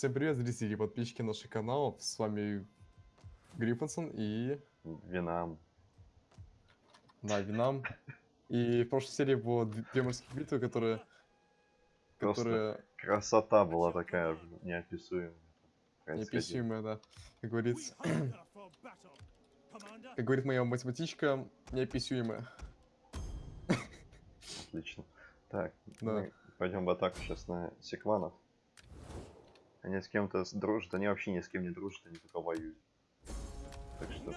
Всем привет, зрители и подписчики наших каналов. С вами Гриффинсон и... Винам. Да, Винам. И в прошлой серии было две морских битвы, которые... Просто Которые Красота была такая неописуемая. неописуемые, да. Как говорится, как говорит моя математичка, неописуемые. Отлично. Так, Да. пойдем в атаку сейчас на секванов. Они с кем-то дружат, они вообще ни с кем не дружат, они только воюют. Так что,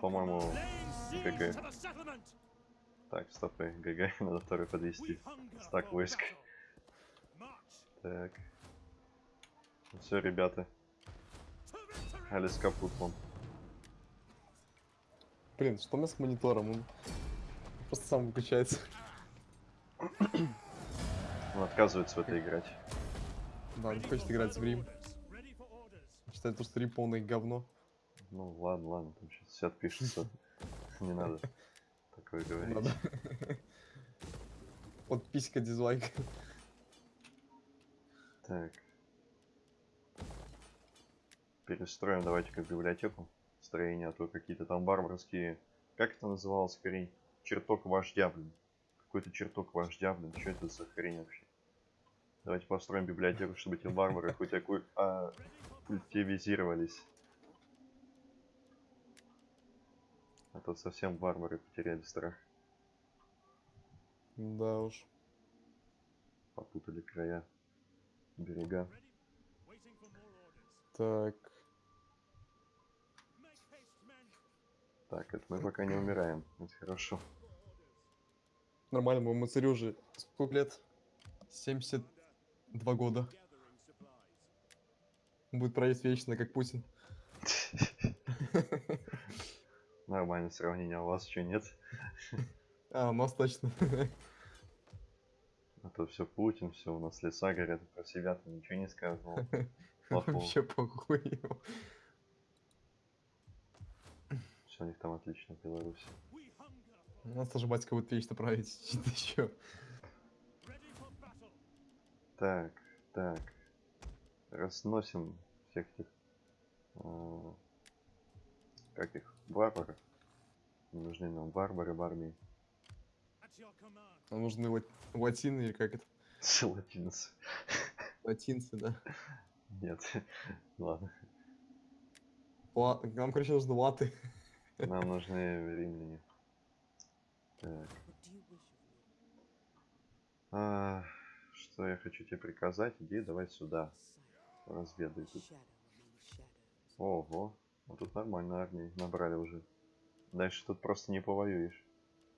по-моему, ГГ. Так, стопы, ГГ, надо второй подвести. Стак войск. Так. Все, ребята, Алис капут вам. Блин, что у меня с монитором? Он просто сам выключается. Он отказывается в это играть. Да, не хочет играть в Рим. Считает, то, что Рим полное говно. Ну ладно, ладно, там сейчас все отпишутся. Не надо такое говорить. Подписка, дизлайк. Так. Перестроим давайте-ка библиотеку. Строение, а то какие-то там варварские... Как это называлось, хрень? Чертог вождя, блин. Какой-то чертог вождя, блин. Что это за хрень вообще? Давайте построим библиотеку, чтобы эти варвары хоть окуль... а, культивизировались. А то совсем варвары потеряли страх. Да уж. Попутали края, берега. Так. Так, это мы пока не умираем. Это хорошо. Нормально, моему царю уже сколько лет? 72 года. Будет править вечно, как Путин. Нормальное сравнение, а у вас что нет? А, у нас точно. А то все Путин, все у нас леса горят, про себя ты ничего не. Плохого. Вообще похуй. Все у них там отлично в Беларуси. У нас тоже батька будет вечно править. Что-то еще. Так, так. Разносим всех этих... а, как их? Варваров. Не нужны нам варвары в армии. Нам нужны лат- латины или как это? Латинцы. Латинцы, да. Нет. Ладно. Ла- Нам, короче, нужны латы. Нам нужны римляне. Так. А, что я хочу тебе приказать? Иди давай сюда. Разведай тут. Ого. Ну тут нормально армии набрали уже. Дальше тут просто не повоюешь.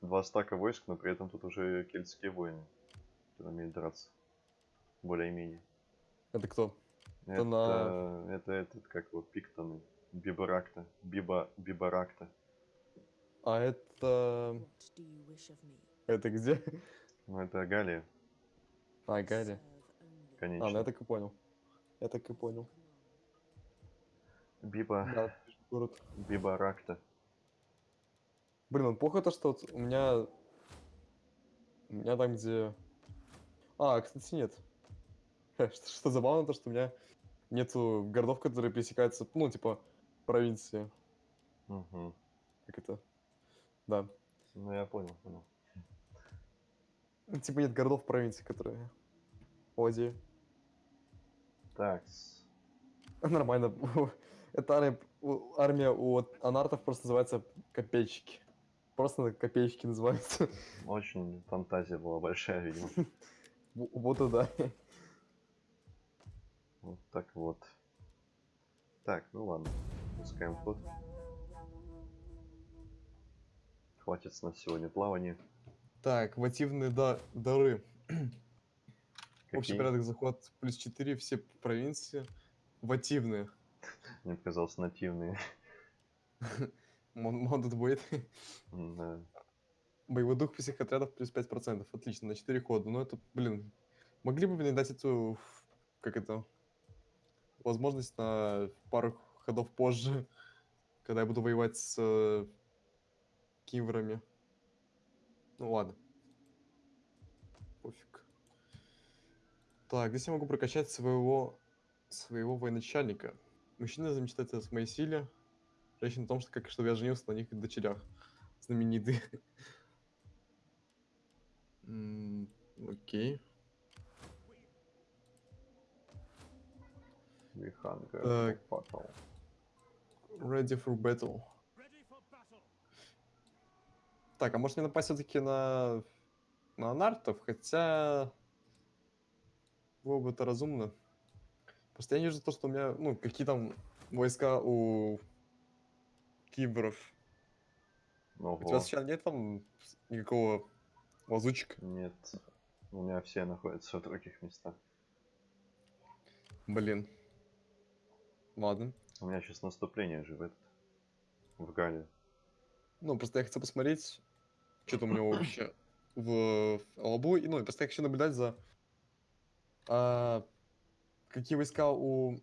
Два стака войск, но при этом тут уже кельтские воины. Которые умеют драться. Более-менее. Это кто? Это, на- это этот, как вот, пиктоны. Бибаракта. Биба, бибаракта. А это... Это где? Ну это Галия, А, Гарри. конечно. А, ну я так и понял. Я так и понял. Биба, Да, город. бибаракта. Блин, ну плохо то, что вот у меня... У меня там, где... А, кстати, нет. Что, что забавно, то, что у меня нету городов, которые пересекаются, ну, типа, провинции. Мгм. Как это? Да. Ну я понял, понял. Ну, Типа нет городов провинции, которые... Владею. Так, Нормально. Это армия, у- анартов просто называется копейщики. Просто копейщики называются. очень фантазия была большая, видимо. Вот и да. Вот так вот. Так, ну ладно. Пускаем ход. Хватит с нас сегодня плавания. Так, вативные да- дары. Общий порядок захват плюс 4, все провинции. Вативные. Мне показалось нативные. Mounted будет. Да. Боевой дух всех отрядов плюс 5%. Отлично, на 4 хода. Но это, блин, могли бы, блин, дать эту, как это, возможность на пару ходов позже, когда я буду воевать с э, кимврами. Ну ладно. Так, здесь я могу прокачать своего своего военачальника. Мужчина замечтает о своей силе, женщина о том, что, как, чтобы я женился на них дочерях. Знаменитый. М, Окей. Виханга. Ready for battle. Так, а может мне напасть все-таки на... на нартов? Хотя... Было бы это разумно. Просто я не вижу то, что у меня... Ну, какие там войска у киберов. У тебя Ого. сейчас нет там никакого лазучика? Нет. У меня все находятся в других местах. Блин. Ладно. У меня сейчас наступление же в этот. В Гале. Ну, просто я хотел посмотреть, что там у него вообще в лобу. И, ну, и просто я хочу наблюдать за... а, какие войска у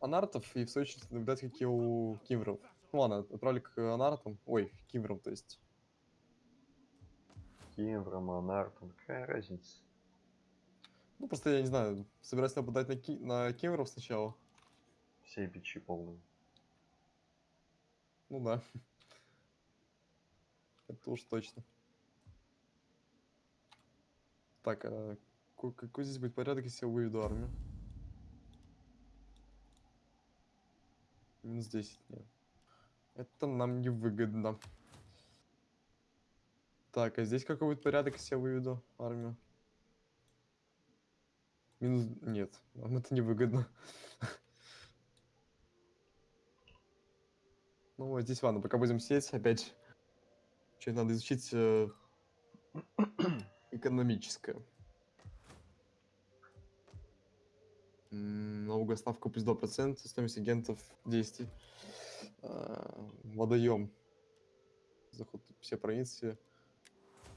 анартов, и в свою очередь наблюдать, какие у кимверов. Ну ладно, отправлю к анартам. Ой, кимверам, то есть. Кимвра, Монартон. Какая разница? Ну, просто я не знаю, собираюсь нападать на, ки... на кимверов сначала. Все бичи полные. Ну да. Это уж точно. Так, а какой здесь будет порядок, если я выведу армию? Минус 10, нет. Это нам не выгодно. Так, а здесь какой будет порядок, если я выведу армию? Минус... Нет, нам это не выгодно. Ну, вот здесь ладно, пока будем сеять, опять что надо изучить э, экономическое. Налоговая ставка плюс 2%, стоимость агентов действий. Водоем. Заход все провинции.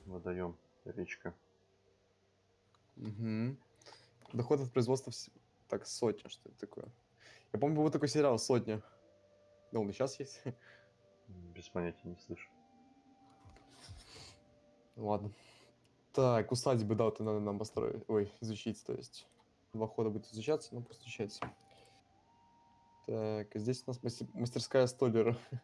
Водоем. Речка. Мгм. Доход от производства... вс- Так, сотня, что это такое? Я помню, был такой сериал «Сотня». Ну, он и сейчас есть. Без понятия не слышу. Ладно. Так, усадьбы, да, вот надо нам построить. Ой, изучить, то есть. Два хода будет изучаться, ну просто изучать. Так, здесь у нас мастер- мастерская столера.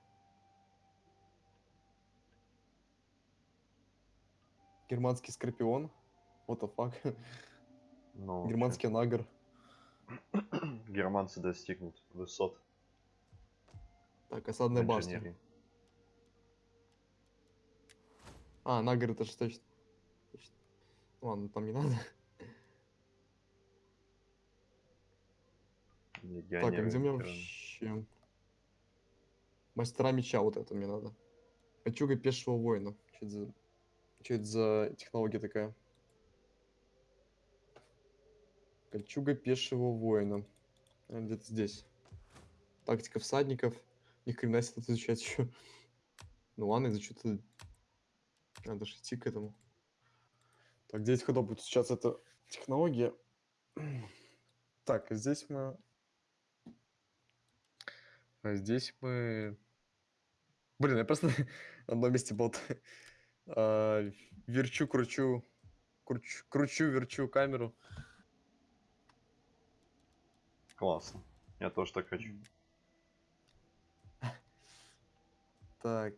Германский скорпион. What the fuck? Ну, Германский нагр. Германцы достигнут высот Так, осадная башня. А, нагр это же точно. Ладно, там не надо. Так, а где ветераны. вообще... Мастера меча, вот это мне надо. Кольчуга пешего воина. Что это за... Что это за технология такая? Кольчуга пешего воина. Где-то здесь. Тактика всадников. Ни хрена себе тут изучать еще. Ну ладно, изучу тут. Надо же идти к этому. Так, 9 ходов будет изучаться эта технология. Так, а здесь мы... А здесь мы... Блин, я просто на одном месте болтаю. А, верчу, кручу, кручу, кручу, верчу камеру. Классно. Я тоже так хочу. Так.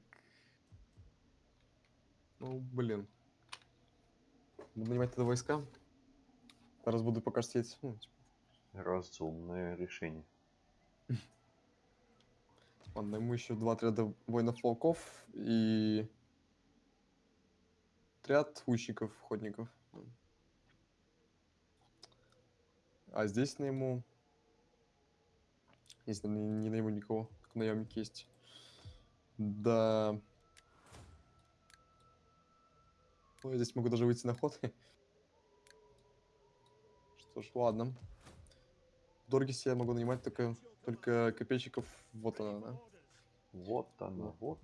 Ну, блин. Буду нанимать тогда войска. Зараз буду пока сидеть. Ну, типа, Разумное решение. Ладно, ему еще два отряда воинов-волков и отряд лучников, охотников. А здесь на ему... Если не, не найму никого, как наемник есть. Да. Ой, здесь могу даже выйти на ход. Что ж, ладно. В Доргисе я могу нанимать только, только копейщиков. Вот она, да? Вот она, Вот.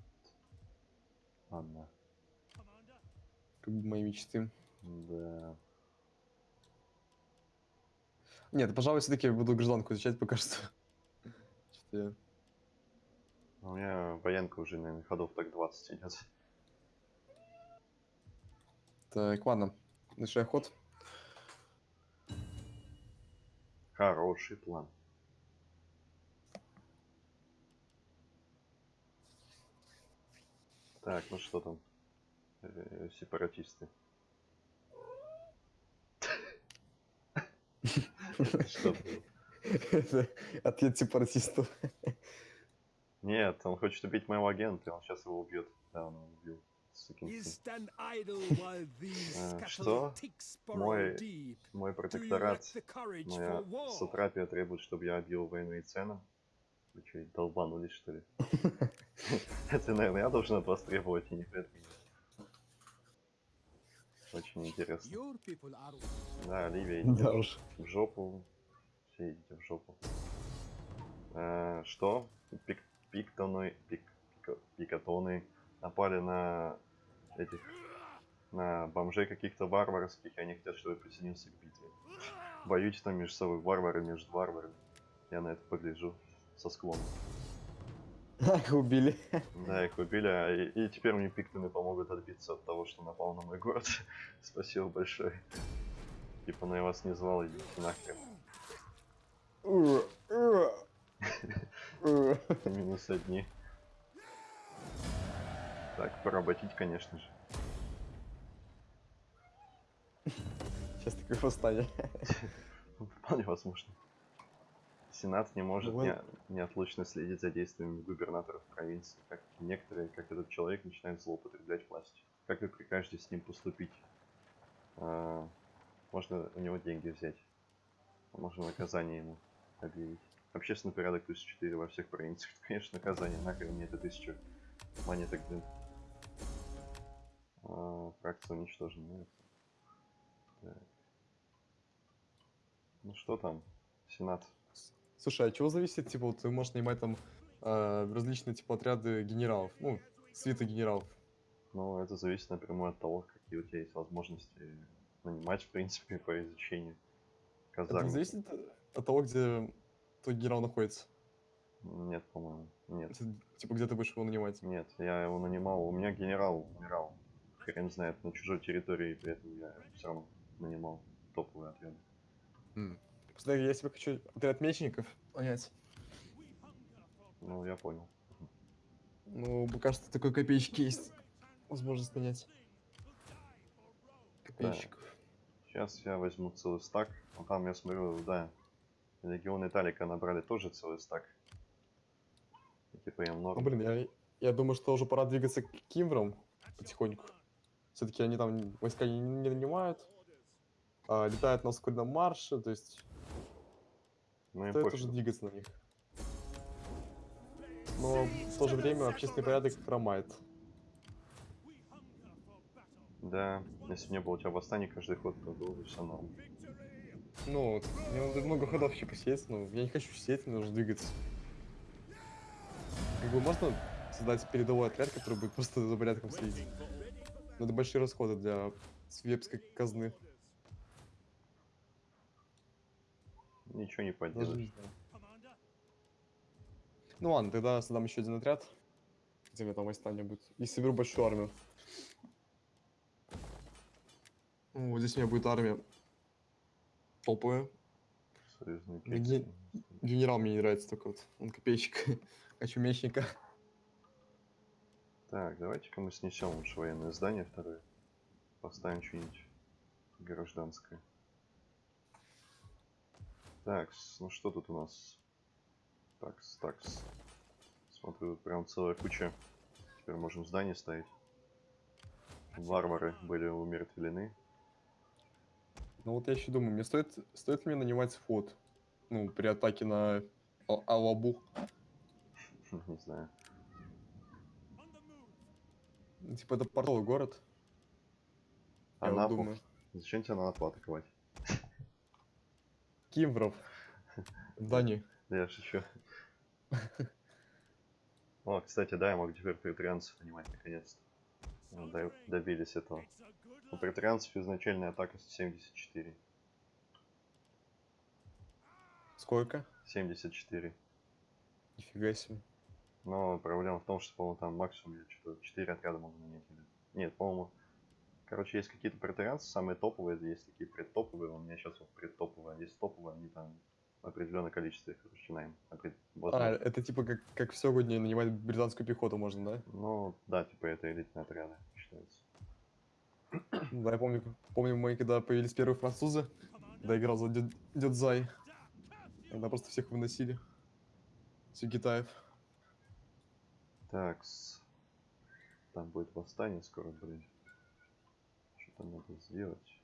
она. Как бы мои мечты. Да. Нет, пожалуй, все-таки буду гражданку изучать пока что. Что-то я... У меня военка уже, наверное, ходов так 20 идет. Так, ладно. Начинаю ход. Хороший план. Так, ну что там? Э, Сепаратисты. Было? Это Ответ сепаратистов. Нет, он хочет убить моего агента, и он сейчас его убьет. Да, он его убил. Э, что? Мой-. Мой протекторат, моя сатрапия требует, чтобы я объявил военные цены. Вы что, долбанулись, что ли? Это, наверное, я должен от вас требовать, и не вы от меня. Очень интересно. Да, Ливия, Да идите уж. в жопу. Все идите в жопу. Э, что? Пик, пиктоны, пик, пика- пикатоны напали на этих, на бомжей каких-то варварских, и они хотят, чтобы я присоединился к битве. Боюсь там между собой варвары между варварами. Я на это погляжу со склона. Их убили. Да, их убили, а и, и теперь мне пиктоны помогут отбиться от того, что напал на мой город. Спасибо большое. Типа, ну я вас не звал, идите нахрен. Минус одни. Так, поработить, конечно же. Сейчас такое восстание. Вполне возможно. Сенат не может Ну, не, неотлучно следить за действиями губернаторов провинции, как некоторые, как этот человек, начинают злоупотреблять властью. Как вы прикажете с ним поступить? А, можно у него деньги взять. Можно наказание ему объявить. Общественный порядок плюс 4 во всех провинциях. Конечно, наказание. Нахрен мне это тысячу монеток, блин. А, фракция уничтожена. так. Ну что там? Сенат. Слушай, а чего зависит, типа, вот ты можешь нанимать там э, различные, типа, отряды генералов, ну, свиты генералов. Ну, это зависит напрямую от того, какие у тебя есть возможности нанимать, в принципе, по изучению Это не казарм. зависит от того, где твой генерал находится? Нет, по-моему. Нет. Если, Типа, где ты будешь его нанимать? Нет, я его нанимал. У меня генерал умирал. Хрен знает, на чужой территории, и при этом я все равно нанимал топовые отряды. Просто я себе хочу отряд мечников нанять. Ну, я понял. Ну, пока что такой копеечки есть возможность нанять. Копейщиков. Сейчас я возьму целый стак. Ну, там я смотрю, да, Легион Италика набрали тоже целый стак. И, типа я много. Ну, блин, я, я думаю, что уже пора двигаться к Кимврам потихоньку. Все-таки они там войска не, не нанимают, а, летают на ускоренном марше, то есть ну, стоит уже двигаться на них. Но в то же время общественный порядок хромает. Да, если бы не было у тебя восстаний каждый ход, то было бы все норм. Ну, мне надо много ходов еще посеять, но я не хочу сидеть, мне нужно двигаться. Как бы можно создать передовой отряд, который будет просто за порядком следить. Это большие расходы для свепской казны. Ничего не поделаешь. не знаю. Ну ладно, тогда создам еще один отряд. Где у меня там восстание будет. И соберу большую армию. Вот здесь у меня будет армия Леги- кексы. Генерал мне не нравится только вот. Он копейщик. Хочу мечника. Так, давайте-ка мы снесем лучше военное здание второе. Поставим что-нибудь гражданское. Так, ну что тут у нас? Такс, такс. Смотрю, тут прям целая куча. Теперь можем здание ставить. Варвары были умертвлены. Ну вот я еще думаю, мне стоит, стоит ли мне нанимать флот? Ну, при атаке на Ал- Алабу. Не знаю. Типа это портовый город. Вот Анапу? думаю. Зачем тебе Анапу атаковать? Кимвров. Дани. Да я шучу. О, кстати, да, я могу теперь претарианцев нанимать наконец-то. Ну, до- Добились этого. У претарианцев изначальная атака 74. Сколько? 74. Нифига себе. Но проблема в том, что, по-моему, там максимум я что-то 4 отряда могу нанять. Нет, по-моему... Короче, есть какие-то претарианцы, самые топовые, есть такие предтоповые. У меня сейчас вот предтоповые, есть топовые, они там определенное количество их начинаем. А, это типа как, как в сегодня нанимать британскую пехоту можно, да? Ну, да, типа это элитные отряды считается. Да, я помню, помню, мы когда появились первые французы, когда играл за дед, дед Зай, тогда просто всех выносили. Все Китаев. Так, там будет восстание скоро, блин. Что-то надо сделать.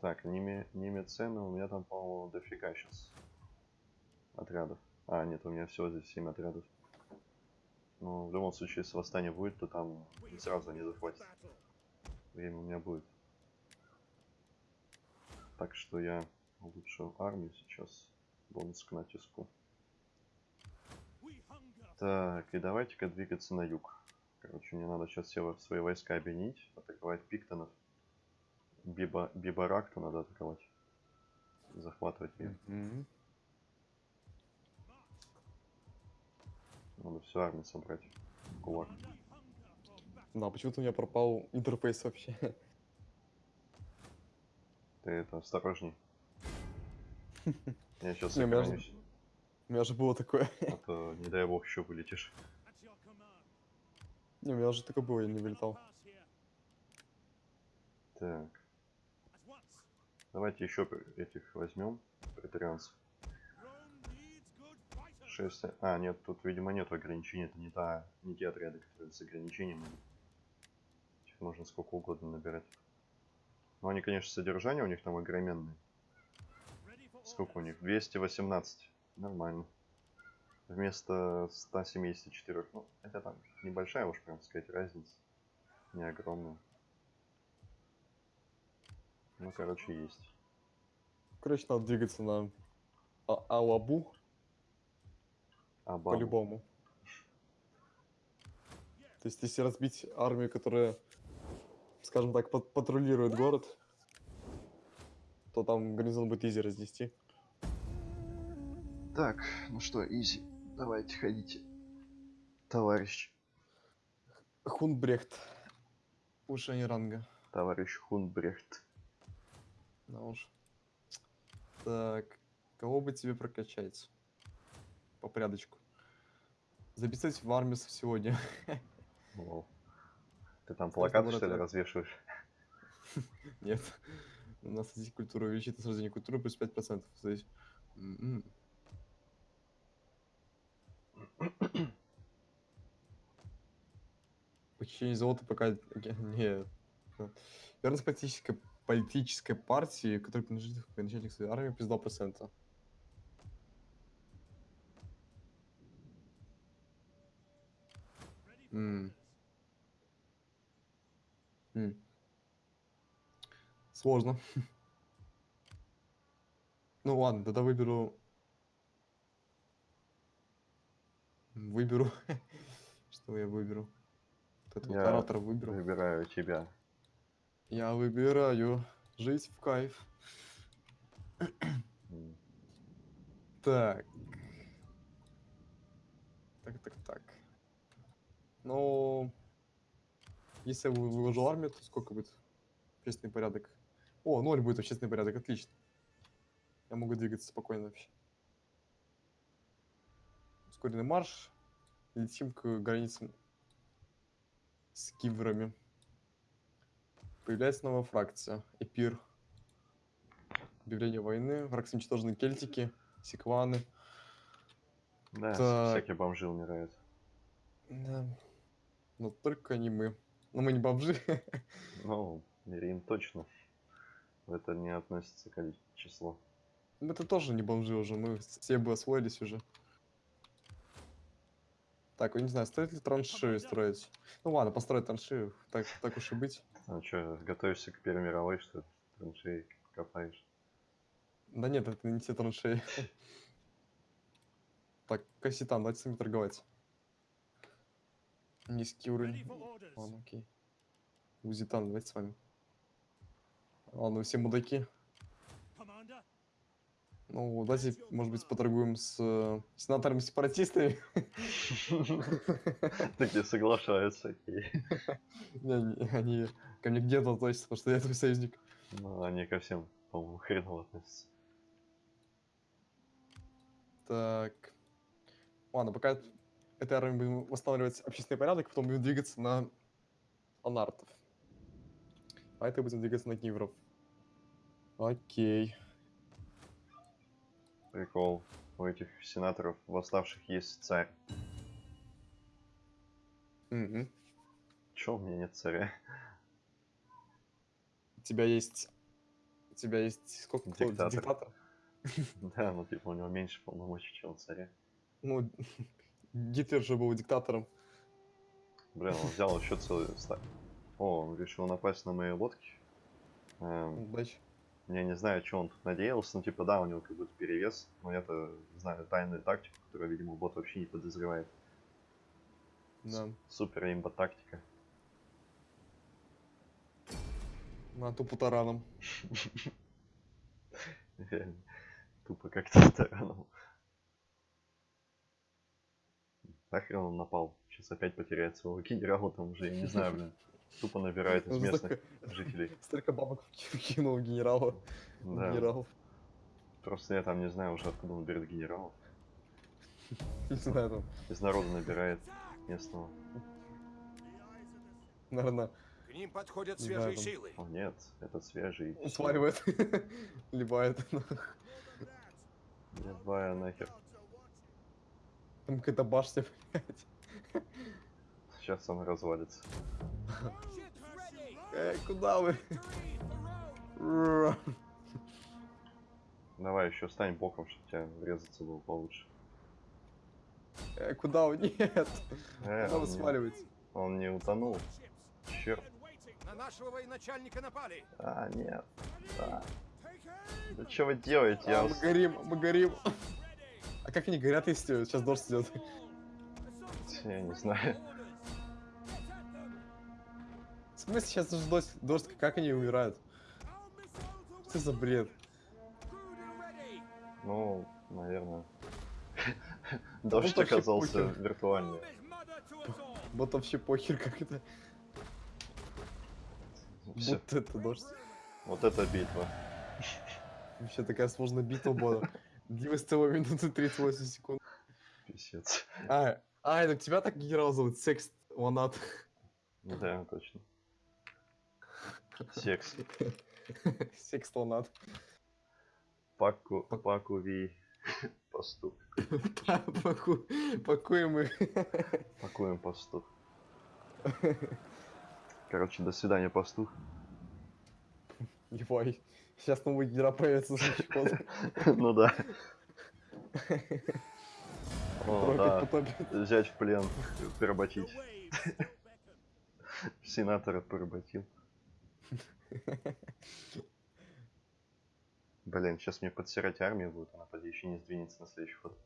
Так, неме, немецены у меня там, по-моему, дофига сейчас отрядов. А, нет, у меня всего здесь 7 отрядов. Ну, в любом случае, если восстание будет, то там сразу не захватит. Время у меня будет. Так что я улучшил армию сейчас. Бонус к натиску. Так, и давайте-ка двигаться на юг. Короче, мне надо сейчас все во- свои войска объединить, атаковать пиктонов. Биба, Бибаракту надо атаковать. Захватывать ее. Мгм. Надо всю армию собрать. Кулак. Да, почему-то у меня пропал интерфейс вообще. Ты это, осторожней. Я сейчас Не, у меня же- сохранюсь, У меня же было такое. а то, не дай бог, еще вылетишь. Не, у меня же такое было, я не вылетал. Так, давайте еще этих возьмем. Претарианцев. Шесть. А, нет, тут, видимо, нет ограничений. Это не, та, не те отряды, которые с ограничением. Их можно сколько угодно набирать. Но они, конечно, содержание у них там огроменное. Сколько у них? 218. Нормально. Вместо 174. Ну, это там небольшая, уж прям сказать, разница. Не огромная. Ну, короче, есть. Короче, надо двигаться на А- Алабу по-любому. То есть, если разбить армию, которая, скажем так, пат- патрулирует город, то там гарнизон будет изи разнести. Так, ну что, изи. Давайте ходите. Товарищ. Хунбрехт. Повышение ранга. Товарищ Хунбрехт. Да уж. Так, кого бы тебе прокачать? По порядочку. Записать в армию сегодня. Вау. Ты там плакаты, что ли, развешиваешь? Нет. У нас здесь культура увеличит сражение культуры плюс 5%. Здесь. Почти золото пока не. Верность политической, политической партии, которая принадлежит к начальник армии, плюс 2%. М. М. Сложно. Ну ладно, тогда выберу... Выберу... Что я выберу? Вот этого Я оратора выберу. Выбираю тебя. Я выбираю жить в кайф. Так. Так, так, так. Ну, если я вы- выложу армию, то сколько будет общественный порядок? О, ноль будет общественный порядок, отлично. Я могу двигаться спокойно вообще. Ускоренный марш. Летим к границам с киврами. Появляется новая фракция. Эпир. Объявление войны. Фракции уничтожены кельтики, секваны. Да, Так. всякие бомжи умирают. Да. Но только не мы. Но мы не бомжи. Ну, Рим точно. В это не относится коли- число. Мы-то тоже не бомжи уже. Мы все бы освоились уже. Так, я не знаю, стоит ли траншеи строить? Ну ладно, построить траншею. Так, так уж и быть. А что, готовишься к Первой мировой, что ли? Траншеи копаешь? Да нет, это не те траншеи. Так, Касситан, давайте с ними торговать. Низкий уровень. Ладно, окей. Узитан, давайте с вами. Ладно, вы все мудаки. Ну, давайте, может быть, поторгуем с э, сенаторами-сепаратистами. Такие соглашаются. Они ко мне где-то относятся, потому что я твой союзник. Ну, они ко всем по-моему, хреново относится. Так. Ладно, пока этой армией будем восстанавливать общественный порядок, потом будем двигаться на анартов. А это будем двигаться на кивров. Окей. Прикол. У этих сенаторов восставших есть царь. Мгм. Чё у меня нет царя? У тебя есть... У тебя есть... Сколько? Диктатор. Диктатор? Да, ну типа у него меньше полномочий, чем у царя. Ну, Гитлер же был диктатором. Блин, он взял еще целый ста- О, он решил напасть на мои лодки. Эм, Удачи. Я не знаю, что он тут надеялся, ну типа да, у него как будто перевес, но я-то знаю тайную тактику, которую, видимо, бот вообще не подозревает. Да. Супер имба тактика. На тупо тараном. Реально. Тупо как-то тараном. Нахрен он напал? Сейчас опять потеряет своего генерала, там уже, я не знаю, блин. Тупо набирает из местных жителей. Столько бабок кинул генерала. Да. Генерал. Просто я там не знаю уже откуда он берет генерала. Не знаю, там, Из народа набирает местного. наверное, К ним подходят свежие силы. О нет, это свежий. он сваливает. Либает. Ебая нахер. Там какая-то башня, блядь. Сейчас он развалится. Эй, куда вы? Давай еще стань боком, чтобы тебя врезаться было получше. Эй, куда вы? Нет. Э, Куда он, вы не, сваливаете? он не утонул. Черт. На нашего военачальника напали. А, нет. Да. Да что вы делаете? Я А, мы вас- горим, мы горим. А как они горят, если сейчас дождь идет? Я не знаю. Смысле сейчас дождь, дождь, как они умирают? Что за бред? Ну, наверное. Дождь оказался виртуальный. Вот вообще похер, как это. Будто это дождь. Вот это битва. Вообще такая сложная битва была. Длилась целую минуту 38 секунд. Писец. А, а, это тебя так генерал зовут? Секст Ланат. Да, точно. Секс. Секст Ланат. Паку, паку ви. Пастух. Паку- Пакуем их. Пакуем пастух. Короче, до свидания, пастух. Ебай. Сейчас новый генерал появится. Ну да. О, да. Взять в плен, поработить. Сенатора поработил. Блин, сейчас мне подсирать армию будет, она поди еще не сдвинется на следующий ход.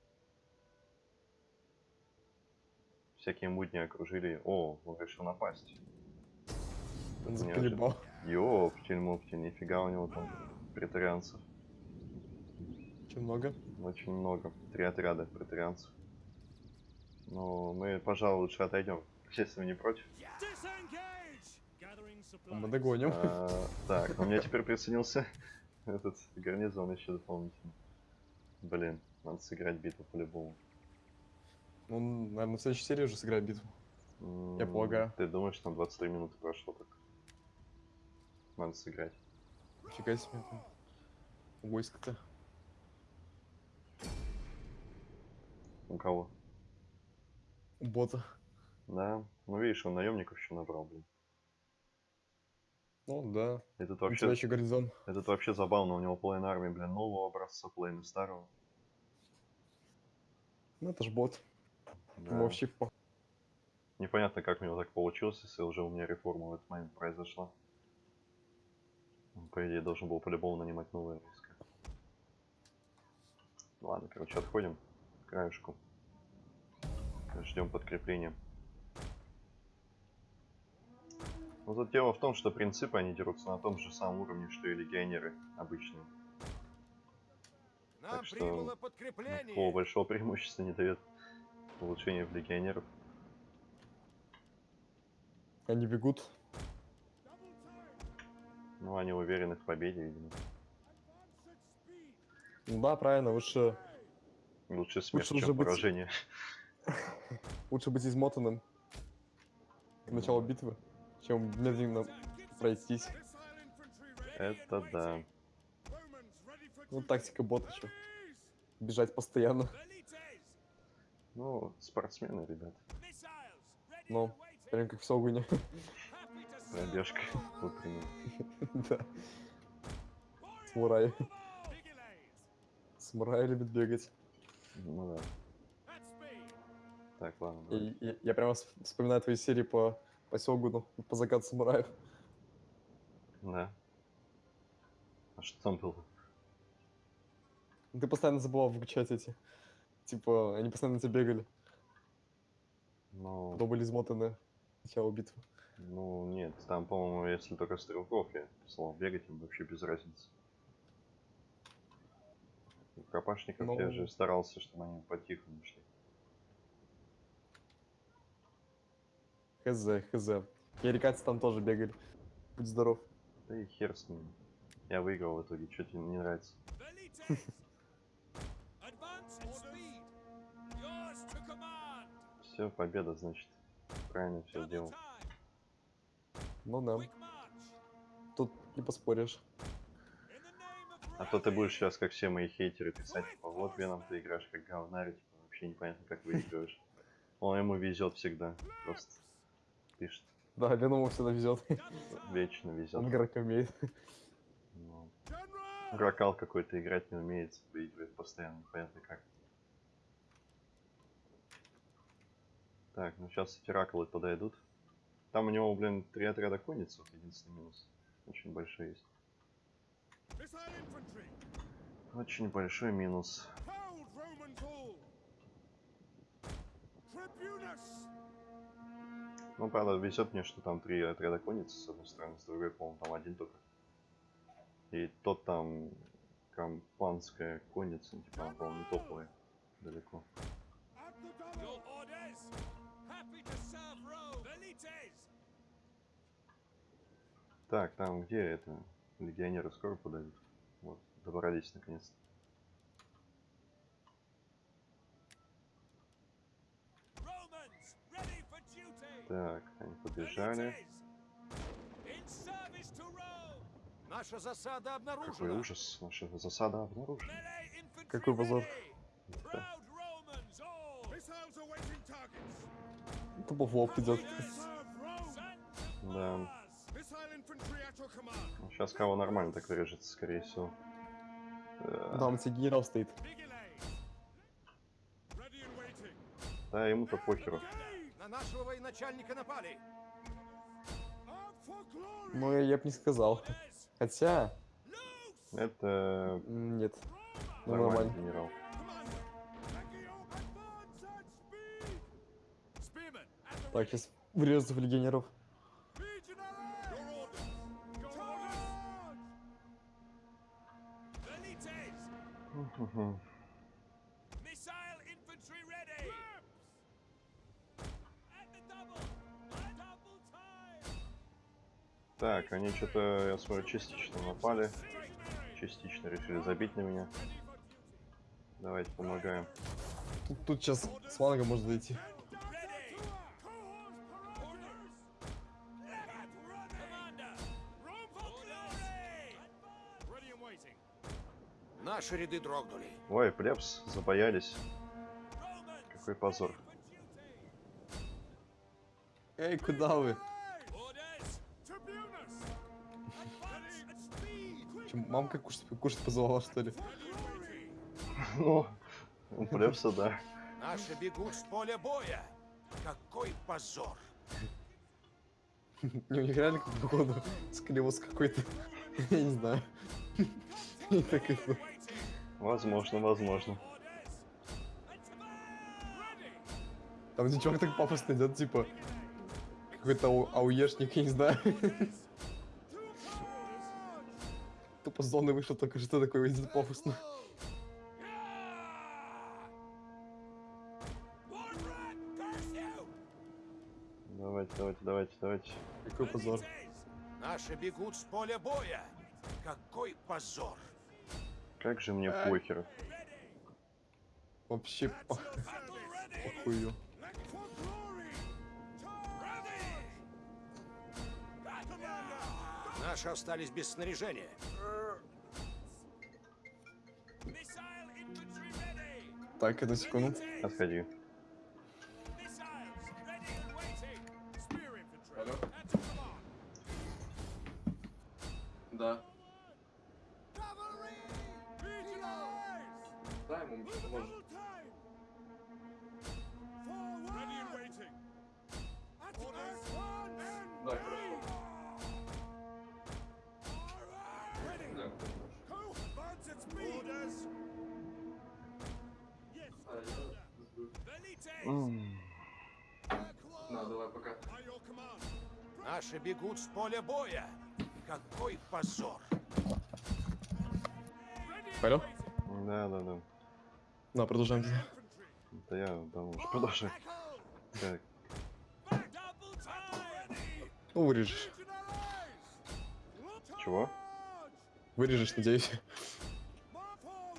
Всякие мудни окружили. О, он решил напасть. Он заколебал. Ёптель, моптель, нифига у него там претарианцев. Очень много. Очень много. Три отряда претарианцев. Ну, мы, пожалуй, лучше отойдем. Если вы не против. Мы догоним. А, так, у меня теперь присоединился этот гарнизон еще дополнительно. Блин, надо сыграть битву по-любому. Он, наверное, в следующей серии уже сыграет битву. Я полагаю. Ты думаешь, там 23 минуты прошло так? Надо сыграть. Фига себе. там. Войско-то. У кого? У бота. Да. Ну видишь, он наемников еще набрал, блин. Ну да. Этот вообще, еще гарнизон. этот вообще забавно, у него половина армии, блин, нового образца, половина старого. Ну это ж бот. Да. По- Непонятно, как у него так получилось, если уже у меня реформа в этот момент произошла. По идее, должен был по-любому нанимать новые войска. Ладно, короче, отходим к краешку. Ждем подкрепления. Но тут дело в том, что принципы они дерутся на том же самом уровне, что и легионеры обычные. Нам Так что прибыло Такого большого преимущества не дает улучшение в легионеров. Они бегут. Ну, они уверены в победе, видимо. Ну да, правильно, лучше, Лучше смерть, уже чем быть- поражение. лучше быть измотанным к началу битвы, чем медленно пройтись. Это да. Ну, тактика бота, чё. Бежать постоянно. Ну, спортсмены, ребят. Ну, прям как в Согуне. Пробежка утренняя. Да. Самурай. Самурай любит бегать. Ну да. Так, ладно. И, я, я прямо вс- вспоминаю твои серии по, по Сёгуну, по закату самураев. Да. А что там было? Ты постоянно забывал выключать эти. Типа, они постоянно тебя бегали. Ну, Потом были измотаны к началу битвы. ну нет, там, по-моему, если только стрелков, я писал, бегать им вообще без разницы. У копашников я Ну. же старался, чтобы они по-тихому шли. Хз, хз. Ярикатцы там тоже бегали. Будь здоров. Да и хер с ним. Я выиграл в итоге, что тебе не нравится? Все, победа, значит. Правильно все сделал. Ну да, тут не поспоришь. А то ты будешь сейчас, как все мои хейтеры, писать, типа, вот Веном ты играешь как говнарь, типа, вообще непонятно, как выигрываешь. Он ему везет всегда. Просто пишет. Да, Веному всегда везет. Вечно везет. Он играть умеет. Ну, Гракал какой-то играть не умеет, выигрывает постоянно, непонятно как. Так, ну сейчас эти раколы подойдут. Там у него, блин, три отряда конницев, единственный минус. Очень большой есть. Очень большой минус. Ну, правда, везет мне, что там три отряда конницы, с одной стороны, с другой, по-моему, там один только. И тот там кампанская конница, типа, по-моему, не топовая. Далеко. Так, там где это? Легионеры скоро подойдут. Вот, добрались наконец-то. Так, они побежали. Наша засада обнаружена. Какой ужас, наша засада обнаружена. Какой позор. Тупо в лоб идет. Да. сейчас кого нормально так вырежется, скорее всего. Э, Там тебе генерал стоит. Да, ему-то похеру. На нашего военачальника напали. Ну, я, я бы не сказал. Хотя, Это нет. Ну, нормально. генерал. Так, сейчас врежется в легионеров. Мгм. Так, они что-то, я смотрю, частично напали. Частично решили забить на меня. Давайте помогаем. Тут, тут сейчас с фланга может зайти. Наши ряды дрогнули. Ой, плебс, забоялись. Какой позор. Эй, куда вы? Мамка кушать, кушать позвала, что ли? Ну, у плебса, да. Наши бегут с поля боя. Какой позор. Не, у них реально как походу склероз какой-то. Я не знаю. Возможно, возможно. Там чувак так пафосно идет, типа, какой-то ау- ауешник, я не знаю. Тупо с зоны вышел, только что такое идет пафосно. Давайте, давайте, давайте, давайте. Какой позор. Наши бегут с поля боя. Какой позор. Как же мне Ай. похер. Вообще похую. Наши остались без снаряжения. Так, одну секунду. Отходи. На, давай, пока. Наши бегут с поля боя. Какой позор. Алло? Да, да, да. На, продолжаем. Infantry. Да я давно уже продолжаю. Так. Ну, вырежешь. Чего? Вырежешь, надеюсь.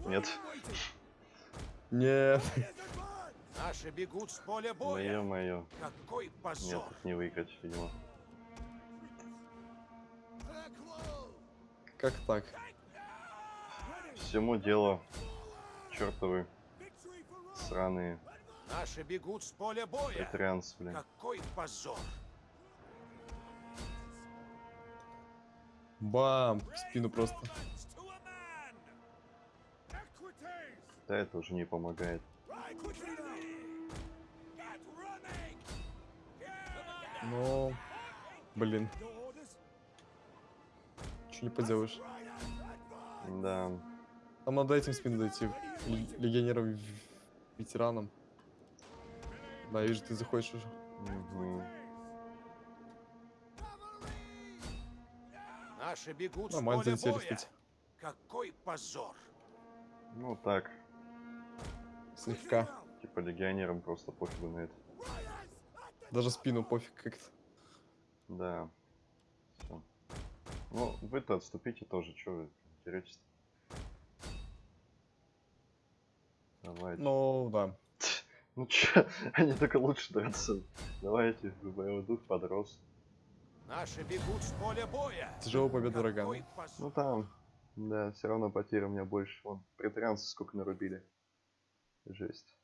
Нет. Нет. Наши бегут с поля боя. ё-моё. Какой Нет, позор. тут не выиграть, видимо. Как так? Всему дело. Чертовы сраные Наши бегут с поля боя. претарианцы, блин. Какой позор. Бам! В спину просто. Да это уже не помогает. Но... Блин, что не поделаешь. Да. Там надо этим спину дойти. Легионерам, ветеранам. Да, вижу, ты заходишь уже. Мгм. Наши бегут Нормально с поля боя. Какой позор. Ну так, Слегка. типа легионерам просто пофигу на это. Даже спину пофиг как-то. Да. Все. Ну, вы-то отступите тоже, что вы деретесь Давайте. Ну, да. Ну чё, они только лучше драться. Давайте, боевой дух подрос. Наши бегут с поля боя. Тяжелая победа врага. Ну там, да, все равно потеря у меня больше. Вон, претарианцы сколько нарубили. Жесть.